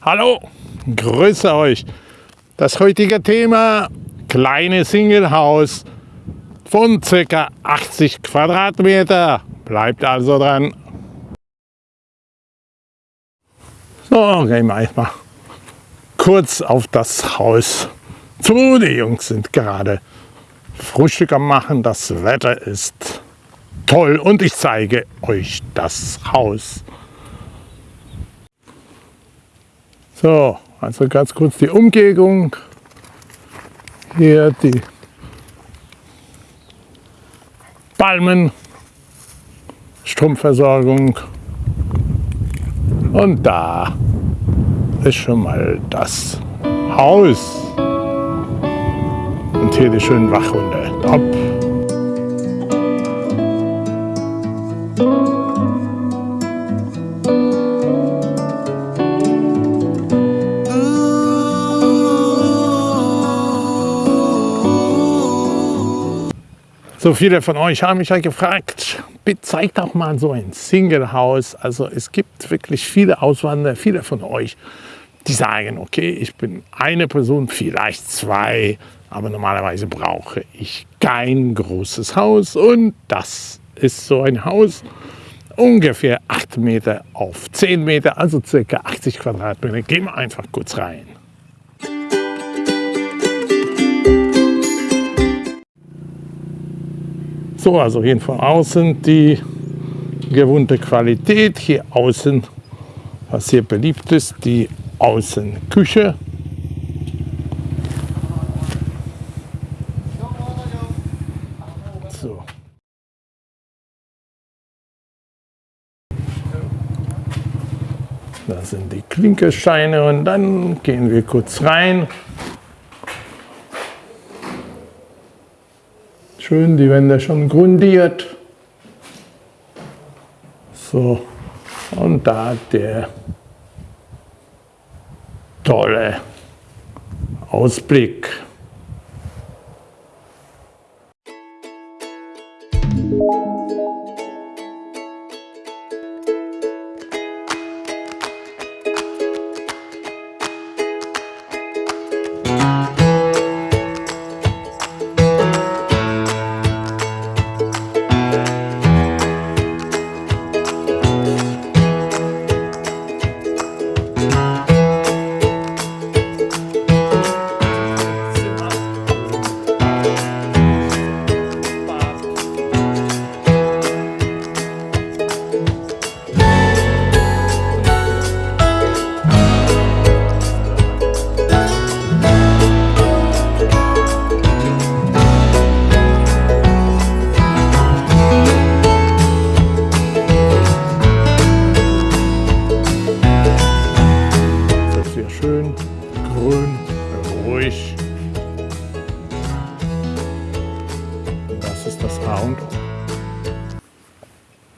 Hallo, grüße euch. Das heutige Thema kleine Singlehaus von ca. 80 Quadratmeter. Bleibt also dran. So, gehen wir mal kurz auf das Haus zu. Die Jungs sind gerade Frühstück am machen. Das Wetter ist toll und ich zeige euch das Haus. So, also ganz kurz die Umgebung. Hier die Palmen, Stromversorgung und da ist schon mal das Haus. Und hier die schönen Wachhunde. Top. So viele von euch haben mich ja gefragt, bitte zeigt doch mal so ein Single-Haus. Also es gibt wirklich viele Auswanderer, viele von euch, die sagen, okay, ich bin eine Person, vielleicht zwei, aber normalerweise brauche ich kein großes Haus und das ist so ein Haus, ungefähr 8 Meter auf 10 Meter, also circa 80 Quadratmeter. Gehen wir einfach kurz rein. So, also hier von außen die gewohnte Qualität. Hier außen, was hier beliebt ist, die Außenküche. So. Das sind die Klinkersteine und dann gehen wir kurz rein. Schön die Wände schon grundiert. So, und da der tolle Ausblick.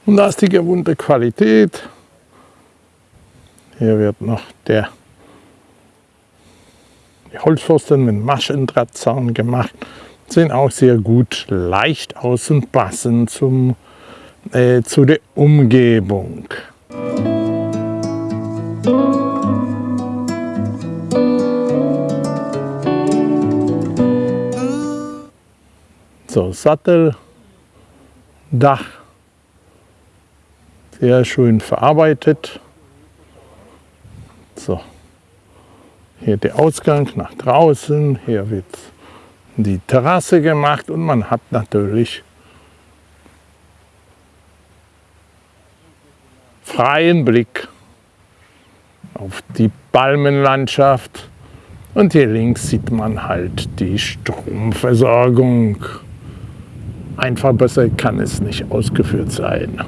Und da ist die gewohnte Qualität. Hier wird noch der Holzpfosten mit Maschendrahtzaun gemacht. Sehen auch sehr gut leicht aus und passen zum, äh, zu der Umgebung. So, Satteldach sehr schön verarbeitet. So, hier der Ausgang nach draußen, hier wird die Terrasse gemacht und man hat natürlich freien Blick auf die Palmenlandschaft und hier links sieht man halt die Stromversorgung. Einfach besser kann es nicht ausgeführt sein.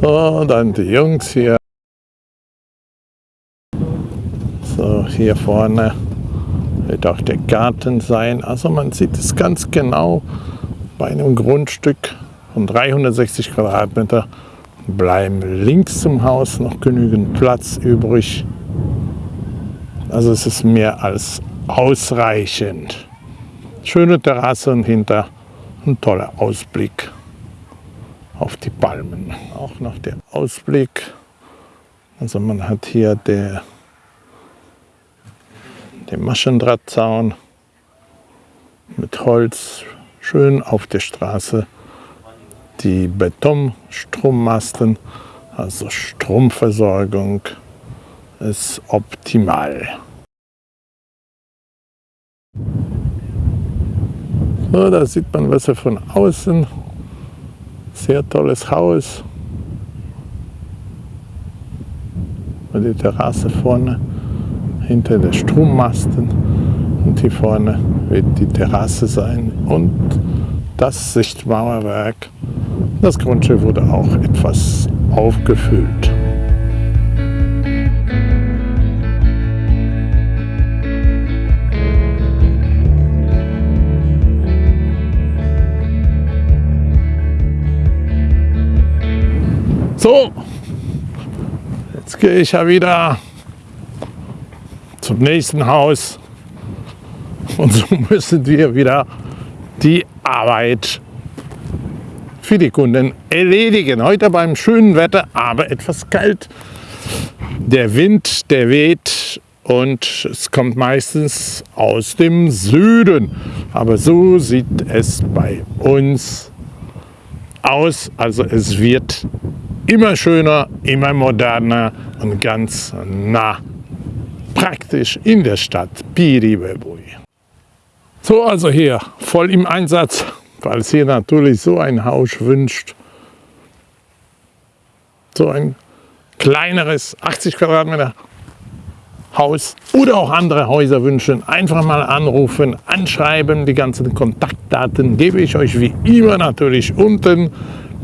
So, dann die Jungs hier. So, hier vorne wird auch der Garten sein. Also man sieht es ganz genau. Bei einem Grundstück von 360 Quadratmeter bleiben links zum Haus noch genügend Platz übrig. Also es ist mehr als ausreichend. Schöne Terrasse und hinter ein toller Ausblick auf die Palmen. Auch noch der Ausblick. Also man hat hier der, den Maschendrahtzaun mit Holz schön auf der Straße. Die Betonstrommasten, also Stromversorgung ist optimal. So, da sieht man Wasser von außen. Sehr tolles Haus. Und die Terrasse vorne, hinter der Strommasten. Und hier vorne wird die Terrasse sein und das Sichtmauerwerk. Das Grundstück wurde auch etwas aufgefüllt. So, jetzt gehe ich ja wieder zum nächsten Haus und so müssen wir wieder die Arbeit für die Kunden erledigen. Heute beim schönen Wetter, aber etwas kalt. Der Wind, der weht und es kommt meistens aus dem Süden. Aber so sieht es bei uns aus. Also es wird immer schöner, immer moderner und ganz nah praktisch in der Stadt Piribebui. So, also hier voll im Einsatz, es hier natürlich so ein Haus wünscht. So ein kleineres 80 Quadratmeter Haus oder auch andere Häuser wünschen, einfach mal anrufen, anschreiben. Die ganzen Kontaktdaten gebe ich euch wie immer natürlich unten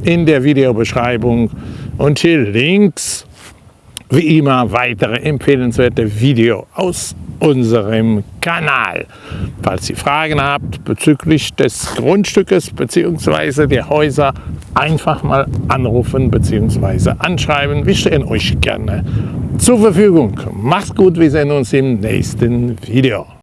in der Videobeschreibung und hier links wie immer weitere empfehlenswerte Videos aus unserem Kanal. Falls ihr Fragen habt bezüglich des Grundstückes bzw. der Häuser, einfach mal anrufen bzw. anschreiben. Wir stehen euch gerne zur Verfügung. Macht's gut, wir sehen uns im nächsten Video.